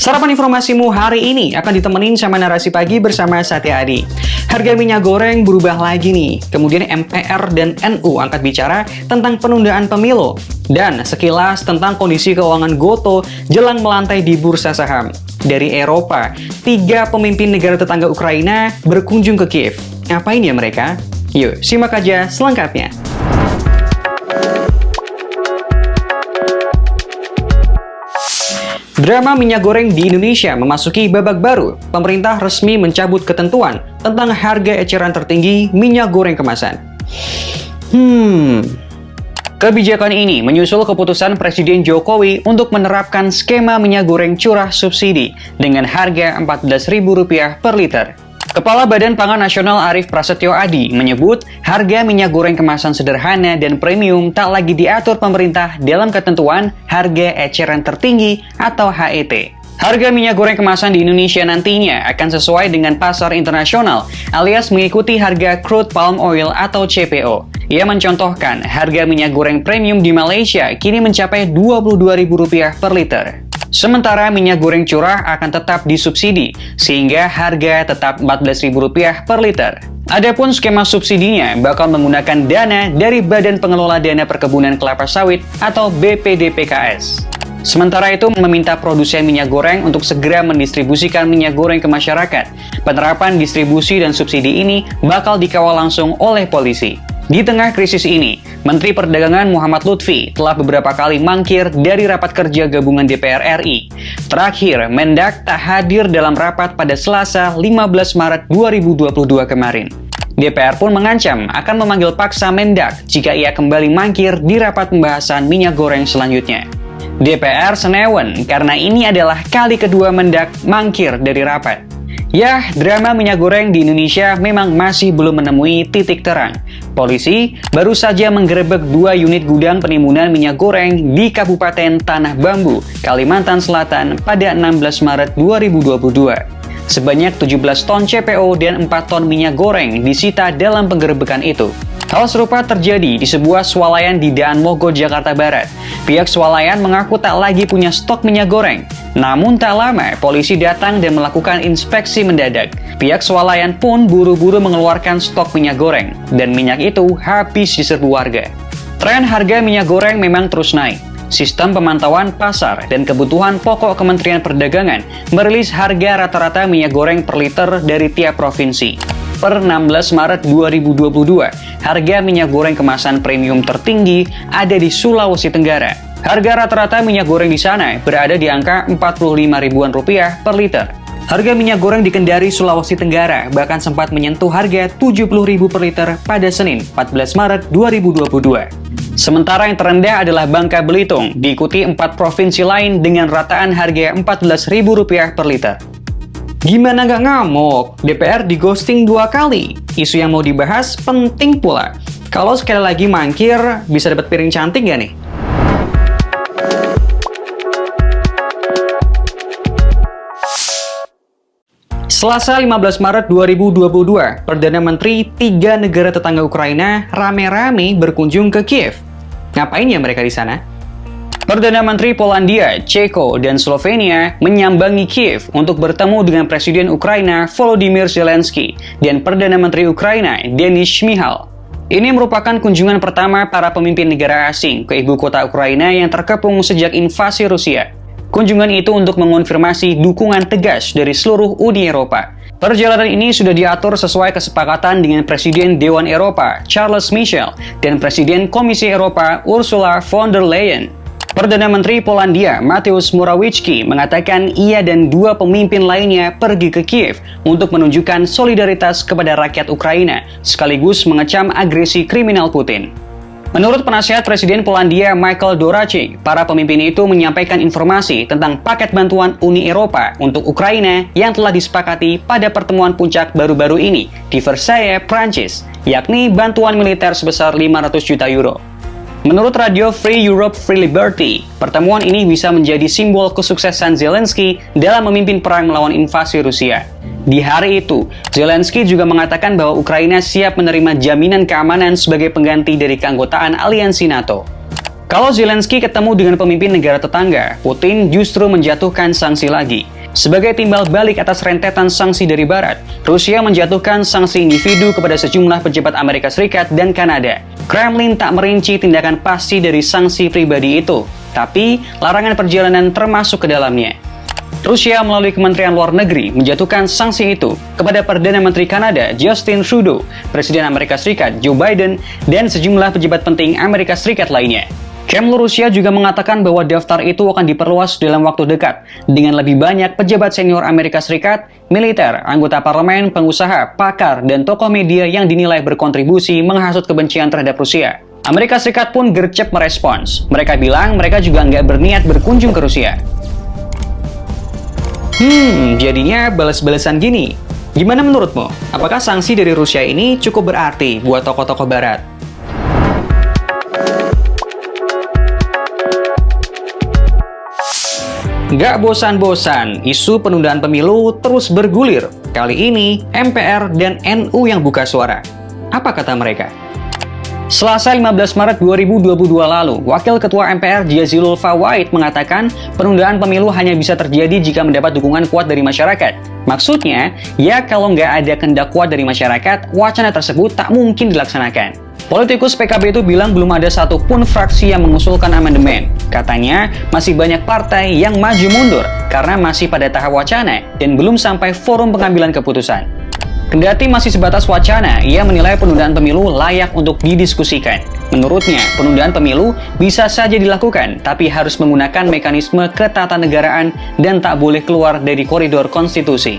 Sarapan informasimu hari ini akan ditemenin sama narasi pagi bersama Satya Adi. Harga minyak goreng berubah lagi nih. Kemudian MPR dan NU angkat bicara tentang penundaan pemilu. Dan sekilas tentang kondisi keuangan Goto jelang melantai di bursa saham. Dari Eropa, tiga pemimpin negara tetangga Ukraina berkunjung ke Kiev. Ngapain ya mereka? Yuk, simak aja selengkapnya. Drama minyak goreng di Indonesia memasuki babak baru. Pemerintah resmi mencabut ketentuan tentang harga eceran tertinggi minyak goreng kemasan. Hmm, Kebijakan ini menyusul keputusan Presiden Jokowi untuk menerapkan skema minyak goreng curah subsidi dengan harga Rp14.000 per liter. Kepala Badan Pangan Nasional Arief Prasetyo Adi menyebut harga minyak goreng kemasan sederhana dan premium tak lagi diatur pemerintah dalam ketentuan harga eceran tertinggi atau HET. Harga minyak goreng kemasan di Indonesia nantinya akan sesuai dengan pasar internasional alias mengikuti harga crude palm oil atau CPO. Ia mencontohkan harga minyak goreng premium di Malaysia kini mencapai Rp22.000 per liter. Sementara minyak goreng curah akan tetap disubsidi, sehingga harga tetap Rp14.000 per liter. Adapun skema subsidinya bakal menggunakan dana dari Badan Pengelola Dana Perkebunan Kelapa Sawit atau BPDPKS. Sementara itu meminta produsen minyak goreng untuk segera mendistribusikan minyak goreng ke masyarakat. Penerapan distribusi dan subsidi ini bakal dikawal langsung oleh polisi. Di tengah krisis ini, Menteri Perdagangan Muhammad Lutfi telah beberapa kali mangkir dari rapat kerja gabungan DPR RI. Terakhir, Mendak tak hadir dalam rapat pada Selasa 15 Maret 2022 kemarin. DPR pun mengancam akan memanggil paksa Mendak jika ia kembali mangkir di rapat pembahasan minyak goreng selanjutnya. DPR senewen karena ini adalah kali kedua Mendak mangkir dari rapat. Yah, drama minyak goreng di Indonesia memang masih belum menemui titik terang. Polisi baru saja menggerebek dua unit gudang penimbunan minyak goreng di Kabupaten Tanah Bambu, Kalimantan Selatan pada 16 Maret 2022. Sebanyak 17 ton CPO dan 4 ton minyak goreng disita dalam penggerebekan itu. Hal serupa terjadi di sebuah swalayan di Daan Mogot, Jakarta Barat. Pihak swalayan mengaku tak lagi punya stok minyak goreng. Namun tak lama, polisi datang dan melakukan inspeksi mendadak. Pihak swalayan pun buru-buru mengeluarkan stok minyak goreng, dan minyak itu habis diserbu warga. Tren harga minyak goreng memang terus naik. Sistem pemantauan pasar dan kebutuhan pokok Kementerian Perdagangan merilis harga rata-rata minyak goreng per liter dari tiap provinsi per 16 Maret 2022, harga minyak goreng kemasan premium tertinggi ada di Sulawesi Tenggara. Harga rata-rata minyak goreng di sana berada di angka 45 ribuan rupiah per liter. Harga minyak goreng di Kendari, Sulawesi Tenggara bahkan sempat menyentuh harga 70.000 per liter pada Senin 14 Maret 2022. Sementara yang terendah adalah Bangka Belitung, diikuti empat provinsi lain dengan rataan harga Rp14.000 per liter. Gimana nggak ngamuk? DPR di ghosting dua kali. Isu yang mau dibahas penting pula. Kalau sekali lagi mangkir, bisa dapat piring cantik nggak nih? Selasa 15 Maret 2022, Perdana Menteri tiga negara tetangga Ukraina rame-rame berkunjung ke Kiev. Ngapain ya mereka di sana? Perdana Menteri Polandia, Ceko, dan Slovenia menyambangi Kiev untuk bertemu dengan Presiden Ukraina Volodymyr Zelensky dan Perdana Menteri Ukraina Denis Shmihal. Ini merupakan kunjungan pertama para pemimpin negara asing ke ibu kota Ukraina yang terkepung sejak invasi Rusia. Kunjungan itu untuk mengonfirmasi dukungan tegas dari seluruh Uni Eropa. Perjalanan ini sudah diatur sesuai kesepakatan dengan Presiden Dewan Eropa Charles Michel dan Presiden Komisi Eropa Ursula von der Leyen. Perdana Menteri Polandia Mateusz Morawiecki mengatakan ia dan dua pemimpin lainnya pergi ke Kiev untuk menunjukkan solidaritas kepada rakyat Ukraina, sekaligus mengecam agresi kriminal Putin. Menurut penasihat Presiden Polandia Michael Doracek, para pemimpin itu menyampaikan informasi tentang paket bantuan Uni Eropa untuk Ukraina yang telah disepakati pada pertemuan puncak baru-baru ini di Versailles, Prancis, yakni bantuan militer sebesar 500 juta euro. Menurut radio Free Europe Free Liberty, pertemuan ini bisa menjadi simbol kesuksesan Zelensky dalam memimpin perang melawan invasi Rusia. Di hari itu, Zelensky juga mengatakan bahwa Ukraina siap menerima jaminan keamanan sebagai pengganti dari keanggotaan aliansi NATO. Kalau Zelensky ketemu dengan pemimpin negara tetangga, Putin justru menjatuhkan sanksi lagi. Sebagai timbal balik atas rentetan sanksi dari Barat, Rusia menjatuhkan sanksi individu kepada sejumlah pejabat Amerika Serikat dan Kanada. Kremlin tak merinci tindakan pasti dari sanksi pribadi itu, tapi larangan perjalanan termasuk ke dalamnya. Rusia melalui Kementerian Luar Negeri menjatuhkan sanksi itu kepada Perdana Menteri Kanada Justin Trudeau, Presiden Amerika Serikat Joe Biden, dan sejumlah pejabat penting Amerika Serikat lainnya. Kremlin Rusia juga mengatakan bahwa daftar itu akan diperluas dalam waktu dekat dengan lebih banyak pejabat senior Amerika Serikat, militer, anggota parlemen, pengusaha, pakar, dan tokoh media yang dinilai berkontribusi menghasut kebencian terhadap Rusia. Amerika Serikat pun gercep merespons. Mereka bilang mereka juga nggak berniat berkunjung ke Rusia. Hmm, jadinya balas-balasan gini. Gimana menurutmu? Apakah sanksi dari Rusia ini cukup berarti buat tokoh-tokoh barat? Gak bosan-bosan, isu penundaan pemilu terus bergulir. Kali ini, MPR dan NU yang buka suara. Apa kata mereka? Selasa 15 Maret 2022 lalu, Wakil Ketua MPR Jazilul Fawait mengatakan penundaan pemilu hanya bisa terjadi jika mendapat dukungan kuat dari masyarakat. Maksudnya, ya kalau nggak ada kendak kuat dari masyarakat, wacana tersebut tak mungkin dilaksanakan. Politikus PKB itu bilang belum ada satupun fraksi yang mengusulkan amandemen. Katanya, masih banyak partai yang maju mundur karena masih pada tahap wacana dan belum sampai forum pengambilan keputusan. Kendati masih sebatas wacana, ia menilai penundaan pemilu layak untuk didiskusikan. Menurutnya, penundaan pemilu bisa saja dilakukan, tapi harus menggunakan mekanisme ketatanegaraan dan tak boleh keluar dari koridor konstitusi.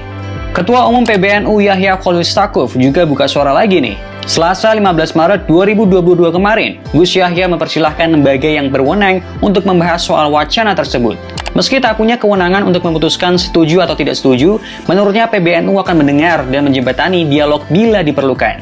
Ketua Umum PBNU Yahya Khalil Stakuf juga buka suara lagi nih. Selasa 15 Maret 2022 kemarin, Gus Yahya mempersilahkan lembaga yang berwenang untuk membahas soal wacana tersebut. Meski tak punya kewenangan untuk memutuskan setuju atau tidak setuju, menurutnya PBNU akan mendengar dan menjembatani dialog bila diperlukan.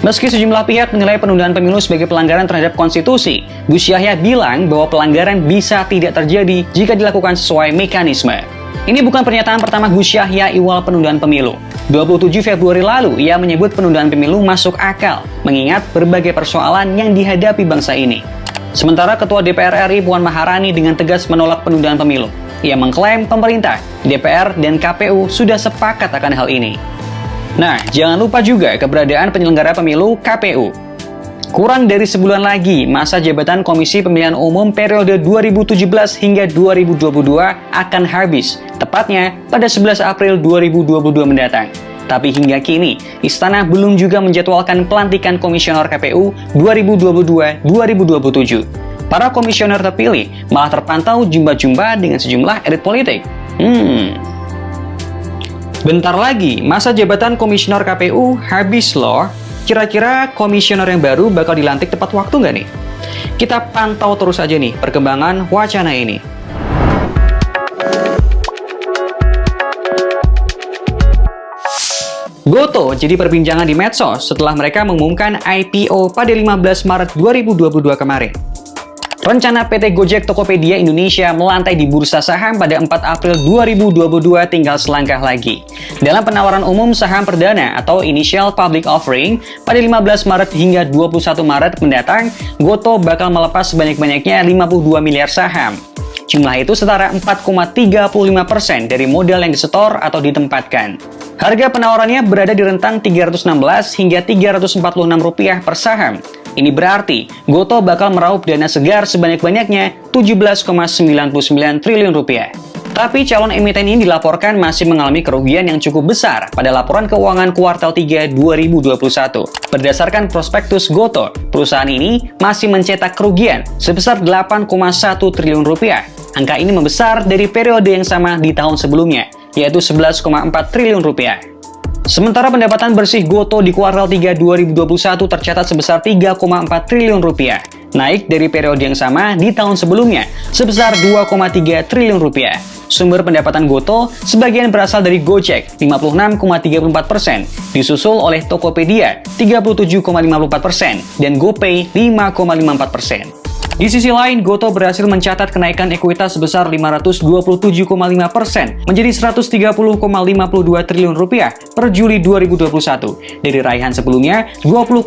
Meski sejumlah pihak menilai penundaan pemilu sebagai pelanggaran terhadap konstitusi, Gus Yahya bilang bahwa pelanggaran bisa tidak terjadi jika dilakukan sesuai mekanisme. Ini bukan pernyataan pertama Gus Yahya iwal penundaan pemilu. 27 Februari lalu, ia menyebut penundaan pemilu masuk akal, mengingat berbagai persoalan yang dihadapi bangsa ini. Sementara Ketua DPR RI Puan Maharani dengan tegas menolak penundaan pemilu. Ia mengklaim pemerintah, DPR, dan KPU sudah sepakat akan hal ini. Nah, jangan lupa juga keberadaan penyelenggara pemilu KPU. Kurang dari sebulan lagi, masa jabatan Komisi Pemilihan Umum periode 2017 hingga 2022 akan habis, tepatnya pada 11 April 2022 mendatang. Tapi hingga kini, Istana belum juga menjadwalkan pelantikan Komisioner KPU 2022-2027. Para komisioner terpilih malah terpantau jumpa-jumpa dengan sejumlah elit politik. Hmm, Bentar lagi, masa jabatan komisioner KPU habis loh. Kira-kira komisioner yang baru bakal dilantik tepat waktu nggak nih? Kita pantau terus aja nih perkembangan wacana ini. Goto jadi perbincangan di medsos setelah mereka mengumumkan IPO pada 15 Maret 2022 kemarin. Rencana PT Gojek Tokopedia Indonesia melantai di bursa saham pada 4 April 2022 tinggal selangkah lagi. Dalam penawaran umum saham perdana atau Initial Public Offering pada 15 Maret hingga 21 Maret mendatang, Goto bakal melepas sebanyak-banyaknya 52 miliar saham. Jumlah itu setara 4,35% dari modal yang disetor atau ditempatkan. Harga penawarannya berada di rentang 316 hingga 346 rupiah per saham. Ini berarti Goto bakal meraup dana segar sebanyak-banyaknya 17,99 triliun rupiah. Tapi calon emiten ini dilaporkan masih mengalami kerugian yang cukup besar pada laporan keuangan kuartal 3 2021. Berdasarkan prospektus Goto, perusahaan ini masih mencetak kerugian sebesar 8,1 triliun rupiah. Angka ini membesar dari periode yang sama di tahun sebelumnya, yaitu 11,4 triliun rupiah. Sementara pendapatan bersih Goto di kuartal 3 2021 tercatat sebesar 3,4 triliun rupiah, naik dari periode yang sama di tahun sebelumnya sebesar 2,3 triliun rupiah. Sumber pendapatan Goto sebagian berasal dari Gojek 56,34%, disusul oleh Tokopedia 37,54%, dan GoPay 5,54%. Di sisi lain, Goto berhasil mencatat kenaikan ekuitas sebesar 527,5% menjadi 130,52 triliun rupiah per Juli 2021 dari raihan sebelumnya 20,8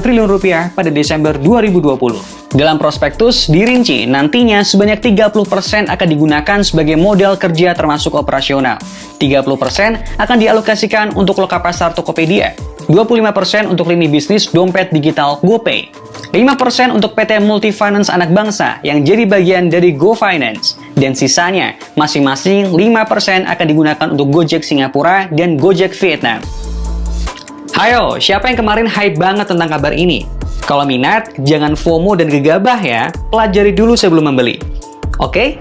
triliun rupiah pada Desember 2020. Dalam prospektus dirinci nantinya sebanyak 30% akan digunakan sebagai modal kerja termasuk operasional. 30% akan dialokasikan untuk loka pasar Tokopedia, 25% untuk lini bisnis dompet digital GoPay, 5% untuk PT Multifinance Anak Bangsa yang jadi bagian dari GoFinance. Dan sisanya, masing-masing 5% akan digunakan untuk Gojek Singapura dan Gojek Vietnam. Hayo, siapa yang kemarin hype banget tentang kabar ini? Kalau minat, jangan FOMO dan gegabah ya, pelajari dulu sebelum membeli. Oke?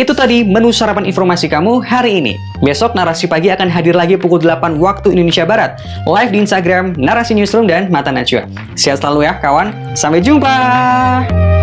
Itu tadi menu sarapan informasi kamu hari ini. Besok Narasi Pagi akan hadir lagi pukul 8 waktu Indonesia Barat. Live di Instagram, Narasi Newsroom, dan Mata Najwa. Sehat selalu ya kawan. Sampai jumpa!